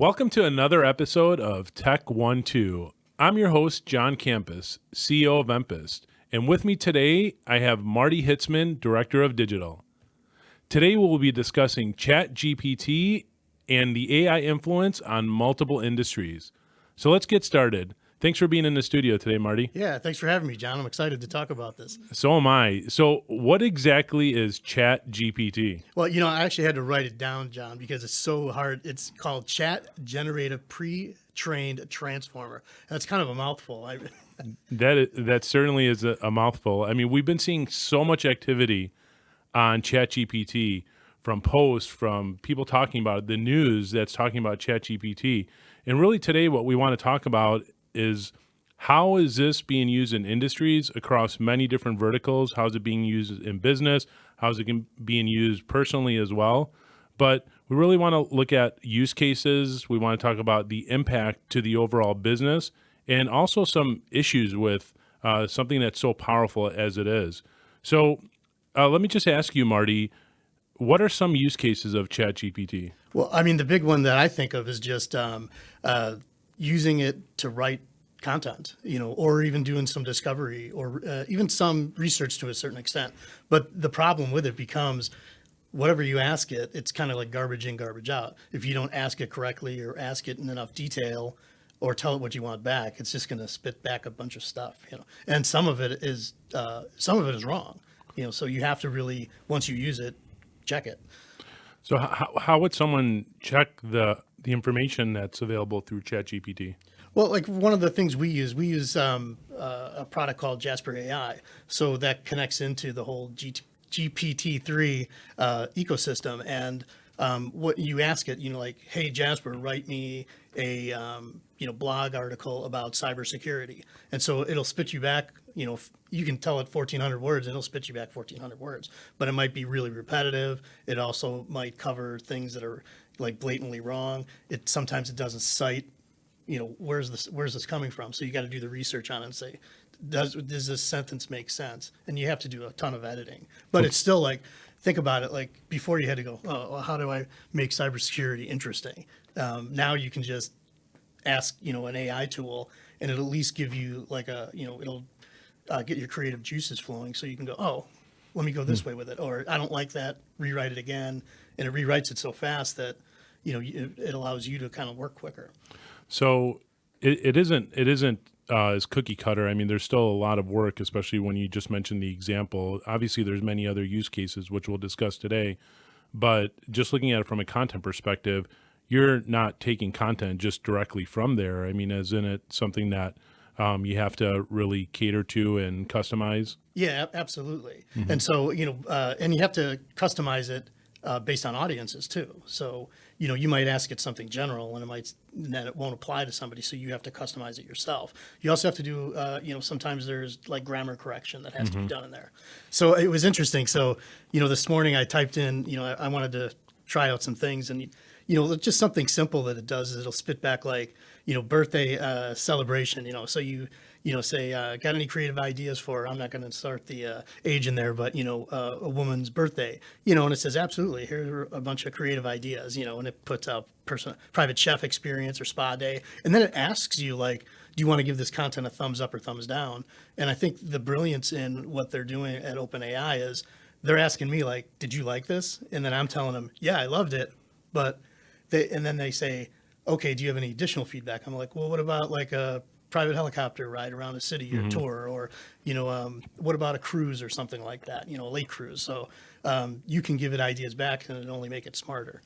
Welcome to another episode of Tech 1 2. I'm your host, John Campus, CEO of Empist, and with me today I have Marty Hitzman, Director of Digital. Today we'll be discussing ChatGPT and the AI influence on multiple industries. So let's get started. Thanks for being in the studio today, Marty. Yeah, thanks for having me, John. I'm excited to talk about this. So am I. So, what exactly is Chat GPT? Well, you know, I actually had to write it down, John, because it's so hard. It's called Chat Generative Pre-Trained Transformer. That's kind of a mouthful. I, that is, that certainly is a, a mouthful. I mean, we've been seeing so much activity on Chat GPT from posts, from people talking about it, the news that's talking about Chat GPT. And really today, what we want to talk about is how is this being used in industries across many different verticals? How is it being used in business? How is it being used personally as well? But we really want to look at use cases. We want to talk about the impact to the overall business and also some issues with uh, something that's so powerful as it is. So uh, let me just ask you, Marty, what are some use cases of ChatGPT? Well, I mean, the big one that I think of is just um, uh, using it to write content, you know, or even doing some discovery or uh, even some research to a certain extent. But the problem with it becomes whatever you ask it, it's kind of like garbage in, garbage out. If you don't ask it correctly or ask it in enough detail or tell it what you want back, it's just going to spit back a bunch of stuff, you know, and some of it is, uh, some of it is wrong, you know, so you have to really, once you use it, check it. So how, how would someone check the the information that's available through ChatGPT? Well, like one of the things we use, we use um, uh, a product called Jasper AI. So that connects into the whole G GPT-3 uh, ecosystem. And um, what you ask it, you know, like, hey, Jasper, write me a, um, you know, blog article about cybersecurity. And so it'll spit you back, you know, you can tell it 1400 words and it'll spit you back 1400 words, but it might be really repetitive. It also might cover things that are like blatantly wrong. It sometimes it doesn't cite, you know, where's this where's this coming from? So you got to do the research on it and say, does does this sentence make sense? And you have to do a ton of editing. But it's still like think about it like before you had to go, oh, well, how do I make cybersecurity interesting? Um, now you can just ask, you know, an AI tool and it'll at least give you like a, you know, it'll uh, get your creative juices flowing so you can go, oh, let me go this hmm. way with it. Or I don't like that, rewrite it again. And it rewrites it so fast that you know, it, it allows you to kind of work quicker. So it, it isn't, it isn't uh, as cookie cutter. I mean, there's still a lot of work, especially when you just mentioned the example. Obviously, there's many other use cases, which we'll discuss today. But just looking at it from a content perspective, you're not taking content just directly from there. I mean, is in it something that um, you have to really cater to and customize? Yeah, absolutely. Mm -hmm. And so, you know, uh, and you have to customize it uh, based on audiences too. So, you know, you might ask it something general and it might, then it won't apply to somebody. So you have to customize it yourself. You also have to do, uh, you know, sometimes there's like grammar correction that has mm -hmm. to be mm-hmm. done in there. So it was interesting. So, you know, this morning I typed in, you know, I, I wanted to try out some things and, you know, just something simple that it does is it'll spit back like, you know, birthday uh, celebration, you know, so you, you know, say, uh, got any creative ideas for, I'm not going to start the uh, age in there, but, you know, uh, a woman's birthday, you know, and it says, absolutely, here are a bunch of creative ideas, you know, and it puts out person, private chef experience or spa day. And then it asks you like, do you want to give this content a thumbs up or thumbs down? And I think the brilliance in what they're doing at OpenAI is they're asking me like, did you like this? And then I'm telling them, yeah, I loved it. But they, and then they say, okay, do you have any additional feedback? I'm like, well, what about like a private helicopter ride around a city or mm -hmm. tour, or, you know, um, what about a cruise or something like that, you know, a lake cruise. So um, you can give it ideas back and it only make it smarter.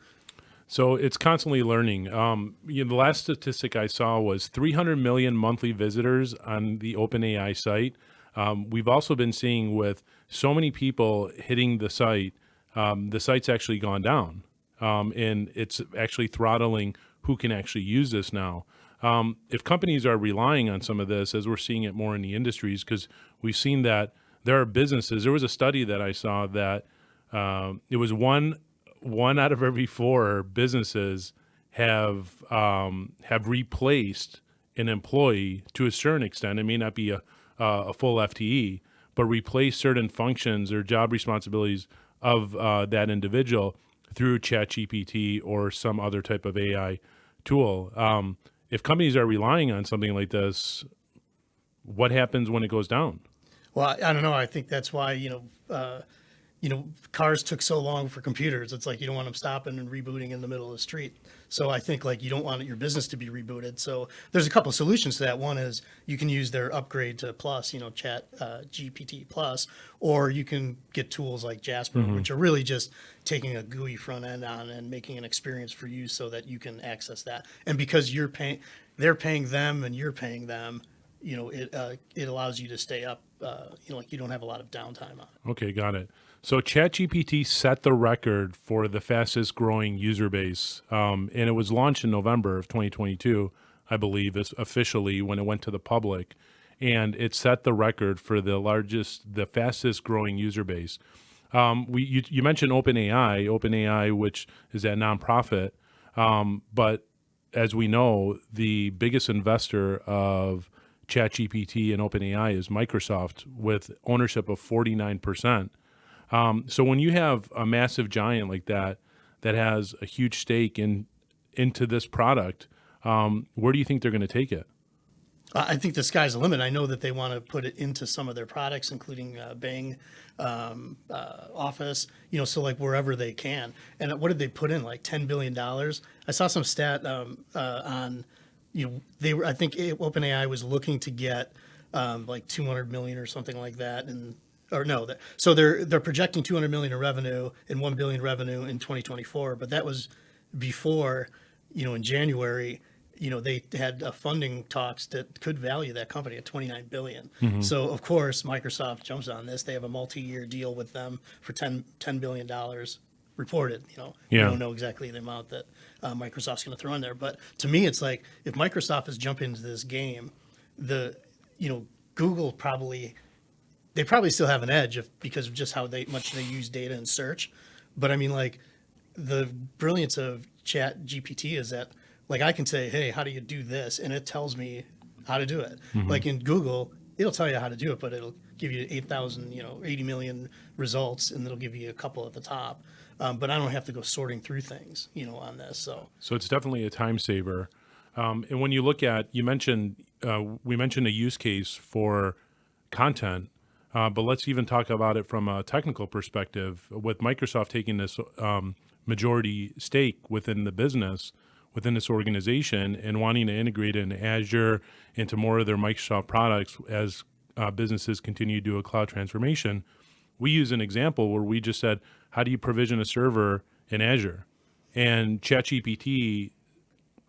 So it's constantly learning. Um, you know, the last statistic I saw was 300 million monthly visitors on the OpenAI site. Um, we've also been seeing with so many people hitting the site, um, the site's actually gone down. Um, and it's actually throttling who can actually use this now. Um, if companies are relying on some of this, as we're seeing it more in the industries, because we've seen that there are businesses. There was a study that I saw that um, it was one one out of every four businesses have um, have replaced an employee to a certain extent. It may not be a a full FTE, but replace certain functions or job responsibilities of uh, that individual through ChatGPT or some other type of AI tool. Um, if companies are relying on something like this, what happens when it goes down? Well, I, I don't know. I think that's why you know, uh, you know, cars took so long for computers. It's like you don't want them stopping and rebooting in the middle of the street. So I think like you don't want your business to be rebooted. So there's a couple of solutions to that. One is you can use their upgrade to Plus, you know, Chat uh, GPT Plus, or you can get tools like Jasper, which are really just taking a GUI front end on and making an experience for you so that you can access that. And because you're paying, they're paying them and you're paying them you know, it uh, it allows you to stay up. Uh, you know, like you don't have a lot of downtime on it. Okay, got it. So ChatGPT set the record for the fastest growing user base, um, and it was launched in November of 2022, I believe, is officially when it went to the public, and it set the record for the largest, the fastest growing user base. Um, we you, you mentioned OpenAI, OpenAI, which is that nonprofit, um, but as we know, the biggest investor of ChatGPT and OpenAI is Microsoft with ownership of 49%. Um, so when you have a massive giant like that that has a huge stake in into this product, um, where do you think they're going to take it? I think the sky's the limit. I know that they want to put it into some of their products, including uh, Bing um, uh, Office. You know, so like wherever they can. And what did they put in? Like ten billion dollars. I saw some stat um, uh, on you know, they were, I think OpenAI was looking to get um, like 200 million or something like that. And, or no, that, so they're, they're projecting 200 million in revenue and 1 billion revenue in 2024. But that was before, you know, in January, you know, they had uh, funding talks that could value that company at 29 billion. Mm-hmm. So of course, Microsoft jumps on this. They have a multi-year deal with them for 10, $10 billion reported. You know, Yeah. don't know exactly the amount that uh, Microsoft's going to throw in there. But to me, it's like if Microsoft is jumping into this game, the you know Google probably they probably still have an edge if, because of just how they much they use data and search. But I mean, like the brilliance of Chat GPT is that like I can say, hey, how do you do this, and it tells me how to do it. Like in Google, it'll tell you how to do it, but it'll give you 8,000, you know, 80 million results, and it'll give you a couple at the top. Um, but I don't have to go sorting through things, you know, on this. So So it's definitely a time saver. Um, and when you look at, you mentioned, uh, we mentioned a use case for content, uh, but let's even talk about it from a technical perspective. With Microsoft taking this um, majority stake within the business, within this organization, and wanting to integrate in Azure into more of their Microsoft products as uh, businesses continue to do a cloud transformation, we use an example where we just said, how do you provision a server in Azure? And ChatGPT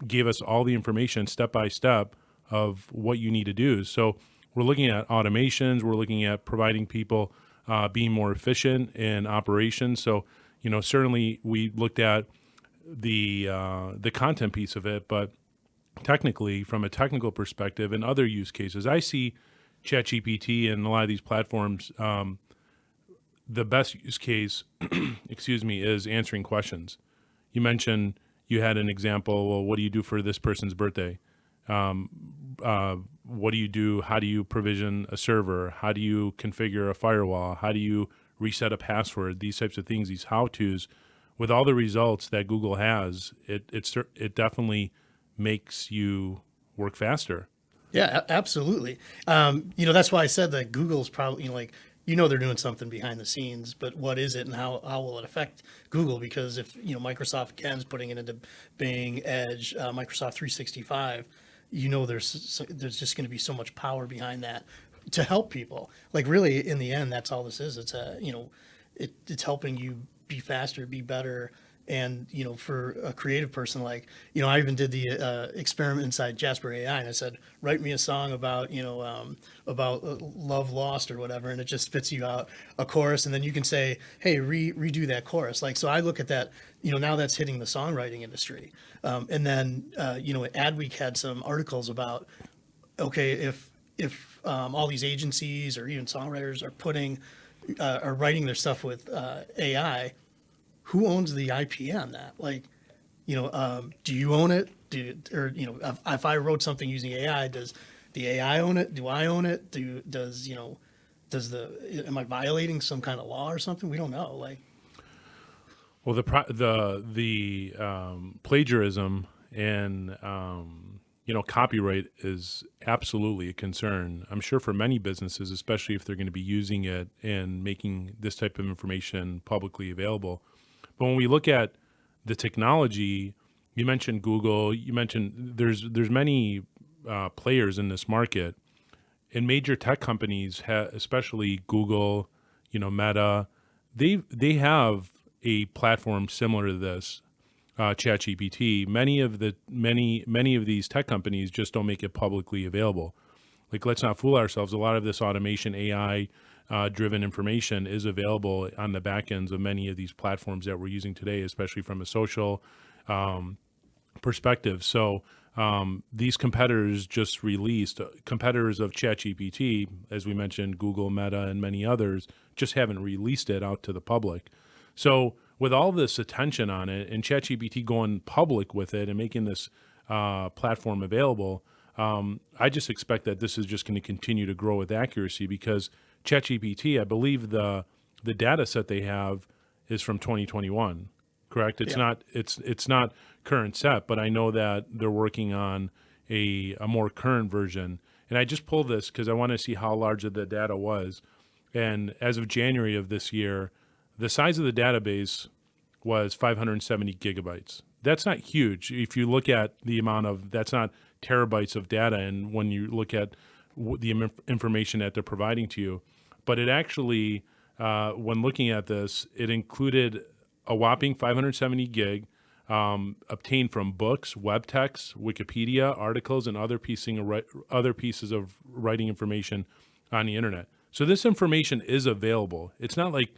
gave us all the information step by step of what you need to do. So we're looking at automations, we're looking at providing people uh, being more efficient in operations. So you know, certainly we looked at the uh, the content piece of it, but technically, from a technical perspective, and other use cases, I see ChatGPT and a lot of these platforms. Um, the best use case, excuse me, is answering questions. You mentioned you had an example. Well, what do you do for this person's birthday? Um, uh, what do you do? How do you provision a server? How do you configure a firewall? How do you reset a password? These types of things, these how tos. With all the results that Google has, it it it definitely makes you work faster. yeah, absolutely. Um, you know, that's why I said that Google's probably you know, like you know they're doing something behind the scenes, but what is it and how, how will it affect Google? Because if you know Microsoft again putting it into Bing, Edge, uh, Microsoft 365, you know there's there's just going to be so much power behind that to help people. Like really, in the end, that's all this is. It's a you know, it, it's helping you be faster, be better. And you know, for a creative person, like you know, I even did the uh, experiment inside Jasper AI, and I said, write me a song about you know um, about uh, love lost or whatever, and it just spits you out a chorus, and then you can say, hey, re- redo that chorus. Like so, I look at that. You know, now that's hitting the songwriting industry, um, and then uh, you know, Adweek had some articles about okay, if if um, all these agencies or even songwriters are putting uh, are writing their stuff with uh, AI, who owns the IP on that? Like, you know, um, do you own it? Do or you know, if, if I wrote something using AI, does the AI own it? Do I own it? Do does you know, does the am I violating some kind of law or something? We don't know. Like, Well, the the the um, plagiarism and um, you know, copyright is absolutely a concern. I'm sure for many businesses, especially if they're going to be using it and making this type of information publicly available. But when we look at the technology, you mentioned Google. You mentioned there's there's many uh, players in this market, and major tech companies, especially Google, you know, Meta, they they have a platform similar to this, uh, ChatGPT. Many of the many many of these tech companies just don't make it publicly available. Like, let's not fool ourselves. A lot of this automation, AI uh, driven information is available on the back ends of many of these platforms that we're using today, especially from a social um, perspective. So um, these competitors just released uh, competitors of ChatGPT, as we mentioned, Google, Meta, and many others, just haven't released it out to the public. So with all this attention on it and ChatGPT going public with it and making this uh, platform available, um, I just expect that this is just going to continue to grow with accuracy because ChatGPT, I believe the the data set they have is from 2021 correct? It's Yeah. not it's it's not current set, but I know that they're working on a a more current version. And I just pulled this because I want to see how large the data was. And as of January of this year, the size of the database was 570 gigabytes. That's not huge. If you look at the amount of that's not terabytes of data, and when you look at w- the information that they're providing to you, but it actually, uh, when looking at this, it included a whopping 570 gig um, obtained from books, web texts, Wikipedia, articles, and other piecing other pieces of writing information on the internet. So this information is available. It's not like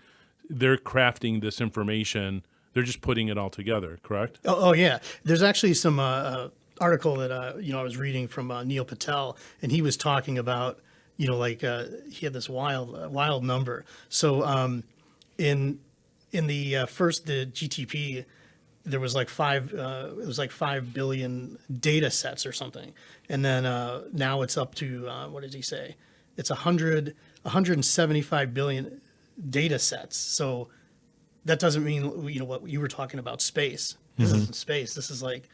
they're crafting this information; they're just putting it all together. Correct? Oh, oh yeah. There's actually some uh, uh, article that uh, you know I was reading from uh, Neil Patel, and he was talking about you know like uh, he had this wild uh, wild number. So um, in in the uh, first the GTP, there was like five uh, it was like five billion data sets or something, and then uh, now it's up to uh, what did he say? It's a hundred 175 billion data sets. So that doesn't mean you know what you were talking about space. This isn't space. This is like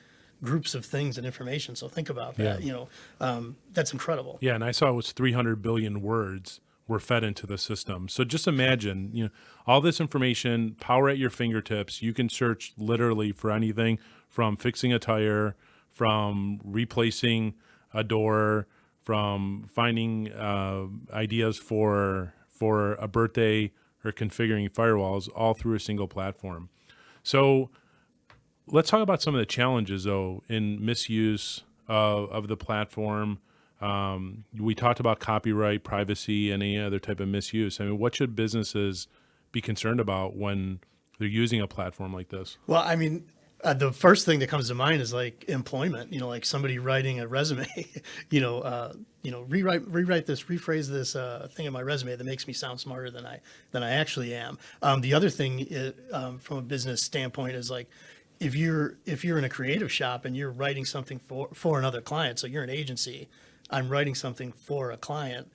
groups of things and information. So think about that. Yeah. You know, um, that's incredible. Yeah, and I saw it was 300 billion words were fed into the system. So just imagine, you know, all this information, power at your fingertips. You can search literally for anything from fixing a tire, from replacing a door, from finding uh, ideas for for a birthday or configuring firewalls, all through a single platform. So let's talk about some of the challenges though in misuse of, of the platform um, we talked about copyright privacy any other type of misuse i mean what should businesses be concerned about when they're using a platform like this Well, I mean, uh, the first thing that comes to mind is like employment. You know, like somebody writing a resume. you know, uh, you know, rewrite rewrite this, rephrase this uh, thing in my resume that makes me sound smarter than I than I actually am. Um, the other thing, i um, from a business standpoint, is like if you're if you're in a creative shop and you're writing something for for another client, so you're an agency, I'm writing something for a client,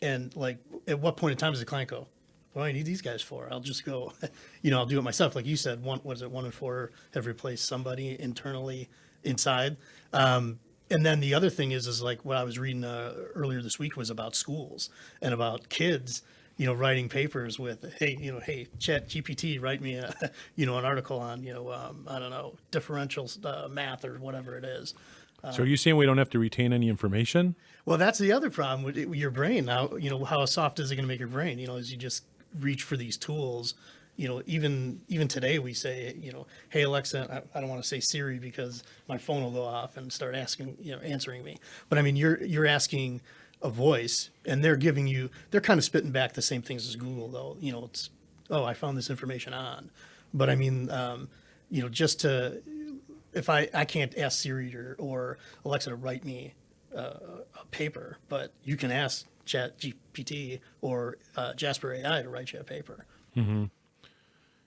and like at what point in time does the client go? What do I need these guys for? I'll just go, you know, I'll do it myself. Like you said, one was it one in four have replaced somebody internally inside. Um, and then the other thing is, is like what I was reading uh, earlier this week was about schools and about kids, you know, writing papers with, hey, you know, hey, Chat GPT, write me a, you know, an article on, you know, um, I don't know, differential uh, math or whatever it is. so are you saying we don't have to retain any information Well, that's the other problem with, with your brain. Now, you know, how soft is it going to make your brain? You know, as you just reach for these tools. You know, even even today we say, you know, hey Alexa, I, I don't want to say Siri because my phone will go off and start asking, you know, answering me. But I mean, you're you're asking a voice, and they're giving you, they're kind of spitting back the same things as Google, though. You know, it's, oh, I found this information on. But I mean, um, you know, just to if I, I can't ask Siri or, or Alexa to write me uh, a paper, but you can ask Chat GPT or uh, Jasper AI to write you a paper. Mm -hmm.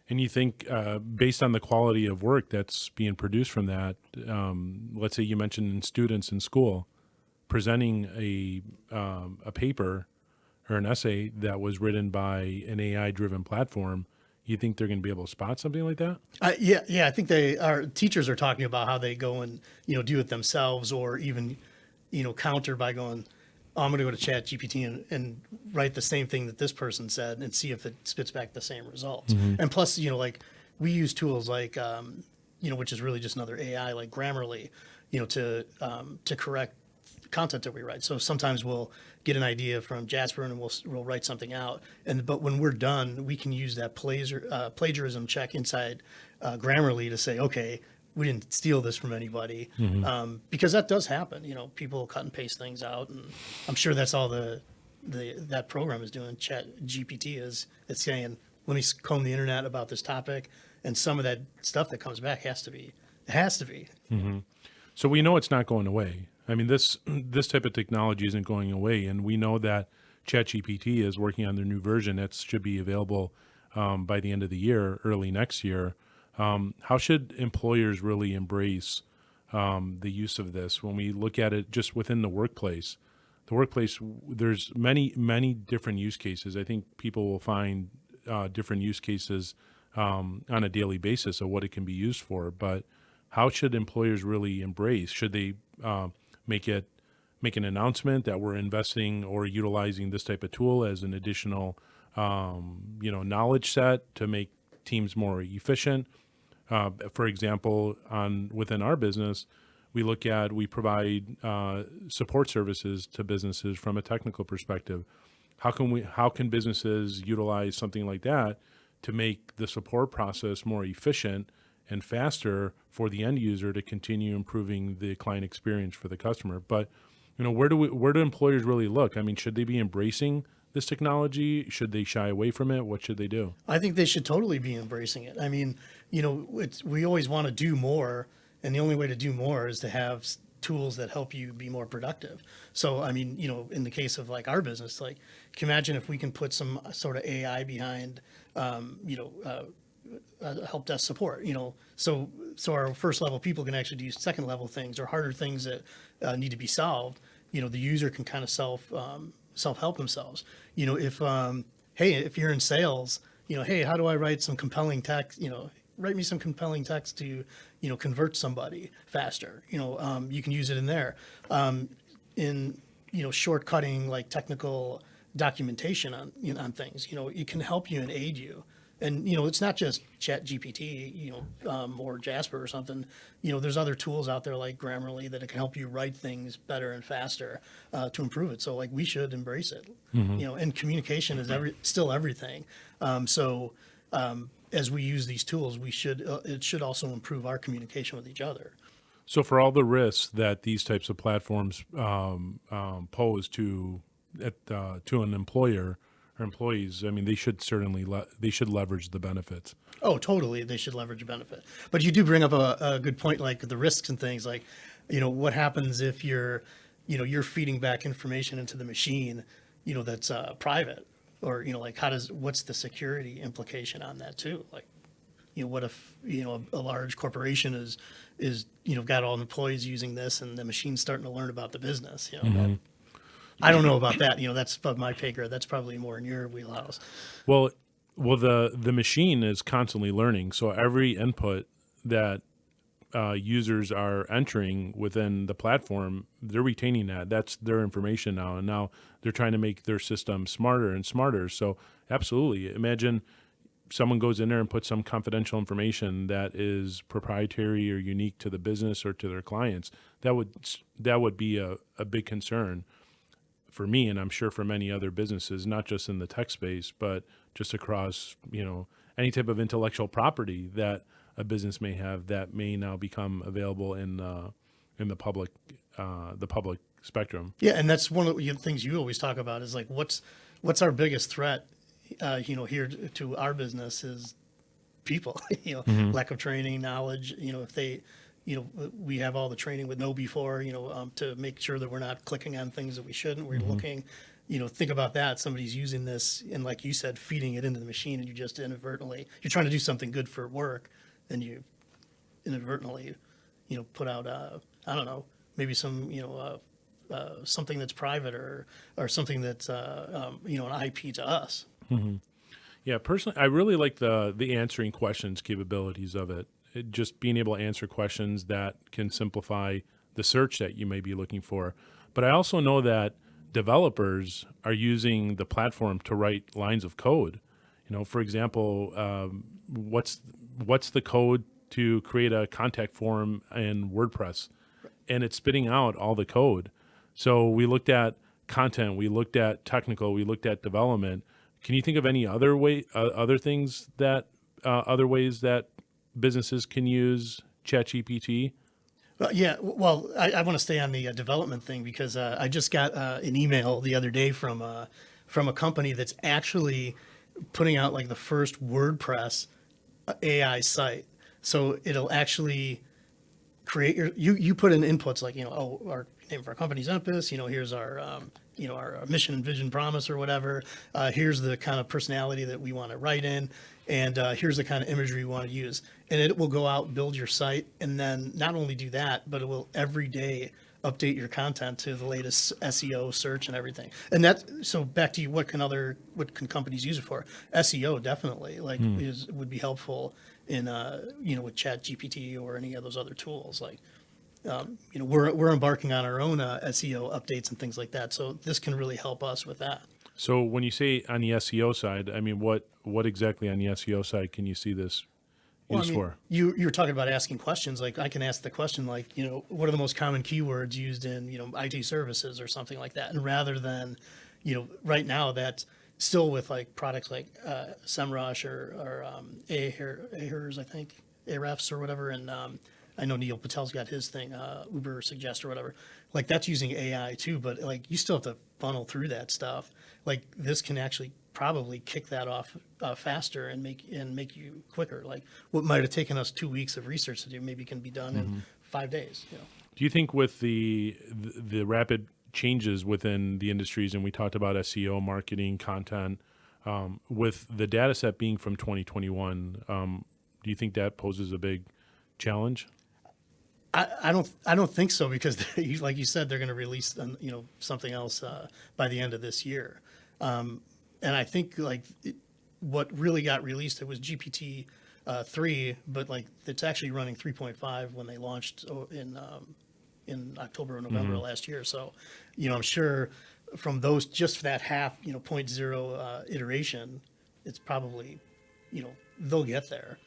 and you think uh, based on the quality of work that's being produced from that um, let's say you mentioned students in school presenting a um, a paper or an essay that was written by an AI driven platform You think they're going to be able to spot something like that? Uh, yeah, yeah. I think they are. Teachers are talking about how they go and you know do it themselves, or even you know counter by going, oh, "I'm going to go to Chat GPT and, and write the same thing that this person said and see if it spits back the same results." And plus, you know, like we use tools like um, you know, which is really just another AI like Grammarly, you know, to um, to correct content that we write. So sometimes we'll get an idea from Jasper and we'll we'll write something out. And but when we're done, we can use that plagiar, uh, plagiarism check inside uh, Grammarly to say, okay, we didn't steal this from anybody, um, because that does happen. You know, people cut and paste things out, and I'm sure that's all the the that program is doing. Chat GPT is it's saying, let me comb the internet about this topic, and some of that stuff that comes back has to be it has to be So we know it's not going away. I mean, this this type of technology isn't going away, and we know that ChatGPT is working on their new version that should be available um, by the end of the year, early next year. Um, how should employers really embrace um, the use of this when we look at it just within the workplace? The workplace, there's many many different use cases. I think people will find uh, different use cases um, on a daily basis of what it can be used for, but how should employers really embrace? Should they uh, make it make an announcement that we're investing or utilizing this type of tool as an additional, um, you know, knowledge set to make teams more efficient? Uh, for example, on within our business, we look at we provide uh, support services to businesses from a technical perspective. How can we? How can businesses utilize something like that to make the support process more efficient and faster for the end user to continue improving the client experience for the customer? But you know, where do we, where do employers really look? I mean, should they be embracing this technology? Should they shy away from it? What should they do? I think they should totally be embracing it. I mean, you know, we always want to do more, and the only way to do more is to have tools that help you be more productive. So, I mean, you know, in the case of like our business, like, can you imagine if we can put some sort of AI behind, um, you know, uh, uh, help desk support, you know, so so our first level people can actually do second level things or harder things that uh, need to be solved. You know, the user can kind of self um, self help themselves. You know, if um, hey, if you're in sales, you know, hey, how do I write some compelling text? You know, write me some compelling text to you know convert somebody faster. You know, um, you can use it in there. Um, in you know shortcutting like technical documentation on you know, on things. You know, it can help you and aid you. And you know, it's not just Chat GPT, you know, um, or Jasper or something. You know, there's other tools out there like Grammarly that can help you write things better and faster uh, to improve it. So like we should embrace it. You know, and communication is every still everything. Um, so um, as we use these tools, we should uh, it should also improve our communication with each other. So, for all the risks that these types of platforms um, um, pose to at, uh, to an employer or employees, I mean, they should certainly they should leverage the benefits. Oh, totally. They should leverage a benefit. But you do bring up a, a good point, like the risks and things. Like, you know, what happens if you're, you know, you're feeding back information into the machine, you know, that's uh, private, or you know, like how does what's the security implication on that too? Like, you know, what if you know a, a large corporation is is you know got all the employees using this, and the machine's starting to learn about the business. You know, that- I don't know about that. You know, that's above my pay grade. That's probably more in your wheelhouse. Well, well, the the machine is constantly learning, so every input that uh, users are entering within the platform, they're retaining that. That's their information now, and now they're trying to make their system smarter and smarter. So, absolutely, imagine someone goes in there and puts some confidential information that is proprietary or unique to the business or to their clients. That would that would be a, a big concern for me and I'm sure for many other businesses, not just in the tech space, but just across, you know, any type of intellectual property that a business may have that may now become available in uh, in the public uh, the public spectrum. Yeah, and that's one of the things you always talk about is like what's what's our biggest threat, uh, you know, here to, to our business is people, you know, lack of training, knowledge. You know, if they, you know, we have all the training with KnowBe4, you know, um, to make sure that we're not clicking on things that we shouldn't. We're looking, you know, think about that. Somebody's using this and, like you said, feeding it into the machine, and you just inadvertently you're trying to do something good for work, and you inadvertently, you know, put out, uh, I don't know, maybe some, you know, uh, uh, something that's private or or something that's, uh, um, you know, an IP to us. Yeah, personally, I really like the the answering questions capabilities of it. Just being able to answer questions that can simplify the search that you may be looking for. But I also know that developers are using the platform to write lines of code. You know, for example, um, what's what's the code to create a contact form in WordPress, and it's spitting out all the code. So we looked at content, we looked at technical, we looked at development. Can you think of any other way, uh, other things that, uh, other ways that businesses can use ChatGPT? Well, yeah, well, I, I want to stay on the uh, development thing because uh, I just got uh, an email the other day from uh, from a company that's actually putting out like the first WordPress uh, AI site. So it'll actually create your you you put in inputs like you know oh our name of our company's Empist you know here's our um, you know our, our mission and vision promise or whatever uh, here's the kind of personality that we want to write in and uh, here's the kind of imagery you want to use and it will go out build your site and then not only do that but it will every day update your content to the latest SEO search and everything and that so back to you what can other what can companies use it for SEO definitely like is would be helpful in uh, you know with Chat GPT or any of those other tools. Like um, you know we're we're embarking on our own uh, SEO updates and things like that. So this can really help us with that. So when you say on the SEO side, I mean, what what exactly on the SEO side can you see this Well, I used mean, for? You you were talking about asking questions. Like I can ask the question like you know what are the most common keywords used in you know IT services or something like that. And rather than you know right now that's still with like products like uh, SEMrush or or um, Ahrefs, I think Ahrefs or whatever. And um, I know Neil Patel's got his thing, uh, Ubersuggest or whatever. Like that's using AI too, but like you still have to funnel through that stuff. Like this can actually probably kick that off uh, faster and make and make you quicker. Like what might have taken us two weeks of research to do, maybe can be done in five days. You know. Do you think with the the, the rapid changes within the industries, and we talked about SEO, marketing, content, um, with the data set being from 2021, um, do you think that poses a big challenge? I, I don't I don't think so because like you said they're going to release um, you know something else uh, by the end of this year, um, and I think like it, what really got released it was GPT uh, three, but like it's actually running three point five when they launched oh, in um, in October or November of last year. So, you know I'm sure from those just that half you know point zero uh, iteration, it's probably you know they'll get there.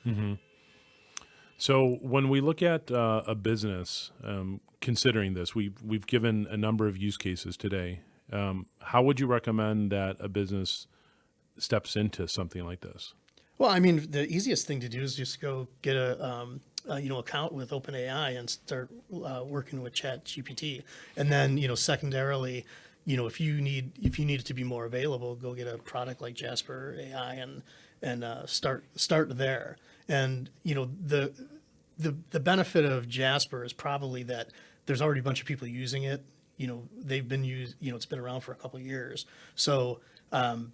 So when we look at uh, a business, um, considering this, we've we've given a number of use cases today. Um, how would you recommend that a business steps into something like this? Well, I mean, the easiest thing to do is just go get a, um, you know account with OpenAI and start uh, working with Chat GPT, and then you know secondarily, you know if you need if you need it to be more available, go get a product like Jasper AI and and uh, start start there. And you know the the the benefit of Jasper is probably that there's already a bunch of people using it. You know they've been used. You know it's been around for a couple years, so. Um,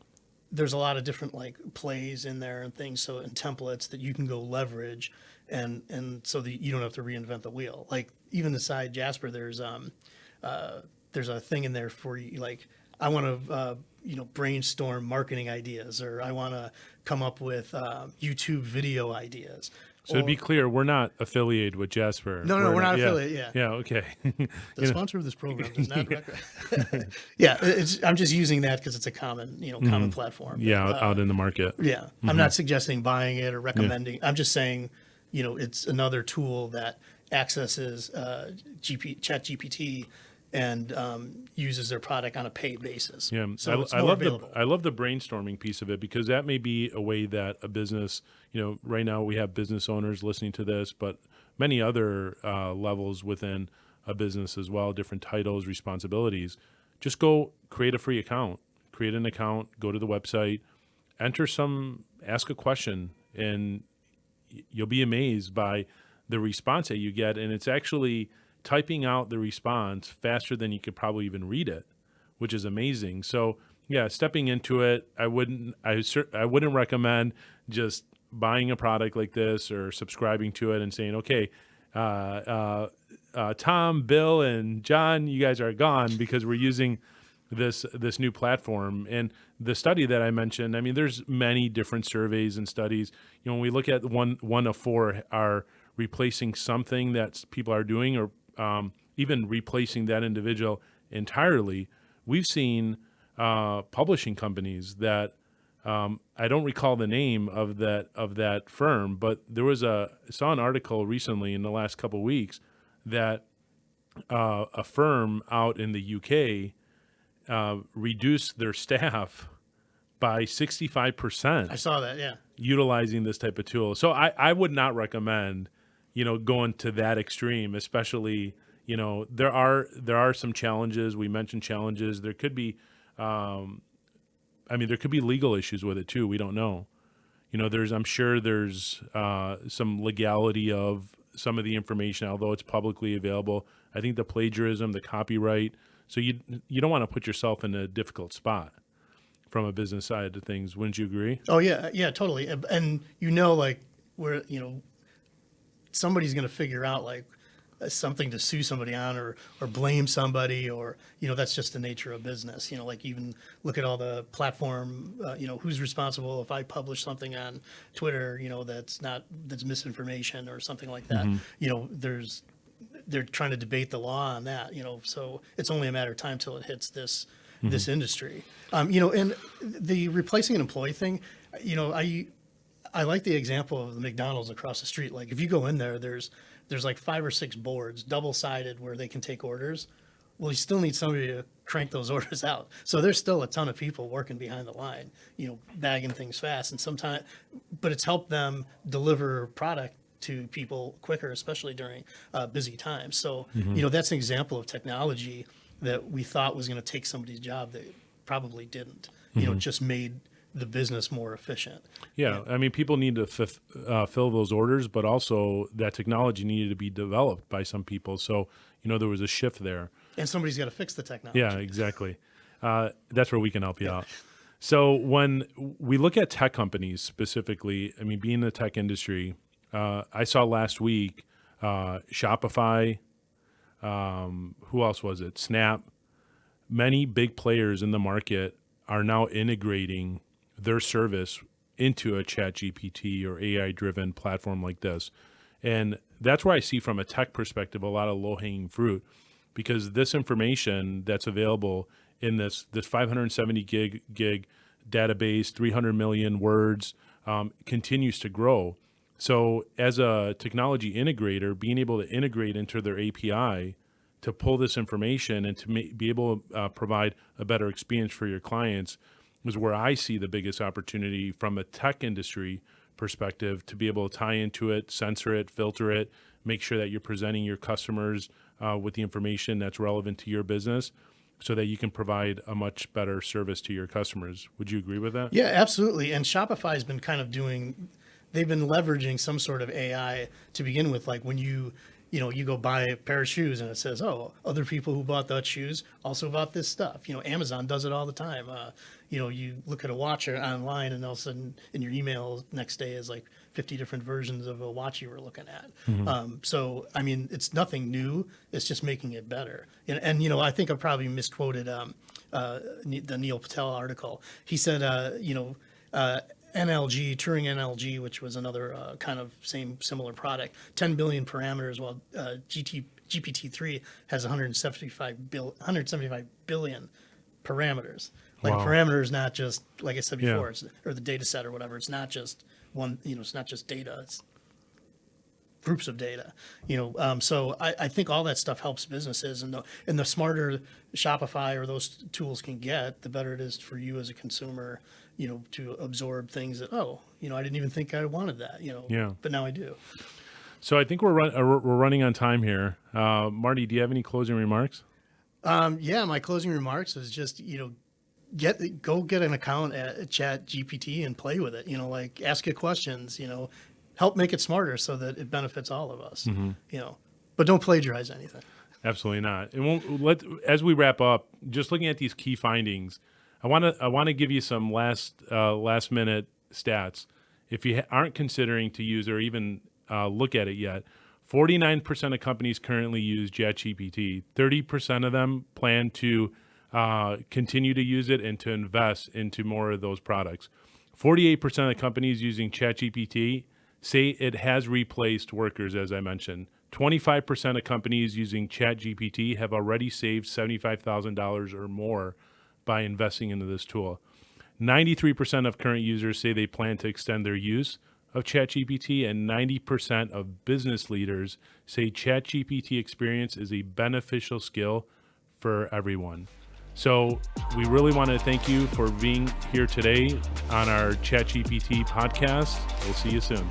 there's a lot of different like plays in there and things so and templates that you can go leverage and and so that you don't have to reinvent the wheel like even inside jasper there's um uh there's a thing in there for you like i want to uh you know brainstorm marketing ideas or i want to come up with uh, youtube video ideas So to be clear, we're not affiliated with Jasper. No, no, we're not yeah. affiliate, yeah. Yeah. Okay. the sponsor of this program does not yeah it's, i'm just using that because it's a common you know common platform Mm-hmm. yeah. Uh, out in the market. Yeah, I'm not suggesting buying it or recommending. I'm just saying, you know, it's another tool that accesses uh, GP, Chat GPT and um, uses their product on a paid basis. Yeah, so I, I love available. the I love the brainstorming piece of it because that may be a way that a business, you know, right now we have business owners listening to this, but many other uh, levels within a business as well, different titles, responsibilities. Just go create a free account, create an account, go to the website, enter some, ask a question, and you'll be amazed by the response that you get. And it's actually typing out the response faster than you could probably even read it which is amazing. So yeah, stepping into it, I wouldn't I I wouldn't recommend just buying a product like this or subscribing to it and saying, okay, uh, uh, uh, Tom, Bill, and John, you guys are gone because we're using this this new platform and the study that I mentioned. I mean, there's many different surveys and studies. You know, when we look at one one of four are replacing something that people are doing, or um, even replacing that individual entirely. We've seen uh, publishing companies that um, I don't recall the name of that of that firm, but there was a I saw an article recently in the last couple of weeks that uh, a firm out in the UK uh, reduced their staff by sixty five percent I saw that. Yeah. utilizing this type of tool. So I, I would not recommend, you know, going to that extreme, especially, you know, there are there are some challenges. We mentioned challenges. There could be um I mean there could be legal issues with it too. We don't know. You know, there's I'm sure there's uh some legality of some of the information, although it's publicly available. I think the plagiarism, the copyright. So you you don't want to put yourself in a difficult spot from a business side of things. Wouldn't you agree? Oh yeah, yeah, totally. And- And you know, like where you know, somebody's going to figure out like uh, something to sue somebody on or or blame somebody or you know that's just the nature of business. You know, like even look at all the platform. Uh, you know, who's responsible if I publish something on Twitter? You know, that's not that's misinformation or something like that. You know, there's they're trying to debate the law on that, you know, so it's only a matter of time till it hits this this industry. Um, you know, and the replacing an employee thing, you know, I I like the example of the McDonald's across the street. Like if you go in there, there's there's like five or six boards, double sided, where they can take orders. Well, you still need somebody to crank those orders out. So there's still a ton of people working behind the line, you know, bagging things fast. And sometimes, but it's helped them deliver product to people quicker, especially during uh, busy times. So, you know, that's an example of technology that we thought was going to take somebody's job that probably didn't. You know, just made the business more efficient. Yeah, I mean, people need to uh, fill those orders, but also that technology needed to be developed by some people. So, you know, there was a shift there. And somebody's got to fix the technology. Yeah, exactly. Uh, that's where we can help you out. So, when we look at tech companies specifically, I mean, being in the tech industry, uh, I saw last week uh, Shopify. Um, who else was it? Snap. Many big players in the market are now integrating their service into a chat GPT or AI driven platform like this. And that's where I see from a tech perspective a lot of low hanging fruit because this information that's available in this this 570 gig gig database, 300 million words, um, continues to grow. So as a technology integrator, being able to integrate into their API to pull this information and to be able to uh, provide a better experience for your clients is where I see the biggest opportunity from a tech industry perspective to be able to tie into it, censor it, filter it, make sure that you're presenting your customers uh, with the information that's relevant to your business so that you can provide a much better service to your customers. Would you agree with that? Yeah, absolutely. And Shopify has been kind of doing, they've been leveraging some sort of AI to begin with. Like when you, you know, you go buy a pair of shoes and it says, oh, other people who bought those shoes also bought this stuff. You know, Amazon does it all the time. Uh, you know, you look at a watch or online and all of a sudden in your email next day is like 50 different versions of a watch you were looking at. Um, so, I mean, it's nothing new. It's just making it better. And, and you know, I think I probably misquoted um, uh, the Neil Patel article. He said, uh, you know, uh, NLG, Turing NLG, which was another uh, kind of same similar product, 10 billion parameters, while uh, GT, GPT-3 has 175, bil, 175 billion parameters. Like Wow. a parameter is not just, like I said Yeah. before, it's, or the data set or whatever. It's not just one, you know, it's not just data. It's groups of data, you know. Um, so I, I think all that stuff helps businesses, and the and the smarter Shopify or those tools can get, the better it is for you as a consumer, you know, to absorb things that oh, you know, I didn't even think I wanted that, you know. Yeah. But now I do. So I think we're run, uh, we're we're running on time here. Uh, Marty, do you have any closing remarks? Um, yeah, my closing remarks is just you know, get go get an account at Chat GPT and play with it. You know, like ask it questions. You know, help make it smarter so that it benefits all of us. You know, but don't plagiarize anything. Absolutely not. And we'll, let as we wrap up, just looking at these key findings, I want to I want to give you some last uh, last minute stats. If you aren't considering to use or even uh, look at it yet, 49% of companies currently use ChatGPT. 30% of them plan to uh, continue to use it and to invest into more of those products. 48% of companies using ChatGPT say it has replaced workers, as I mentioned. 25% of companies using ChatGPT have already saved $75,000 or more by investing into this tool. 93% of current users say they plan to extend their use of ChatGPT, and 90% of business leaders say ChatGPT experience is a beneficial skill for everyone. So, we really want to thank you for being here today on our ChatGPT podcast. We'll see you soon.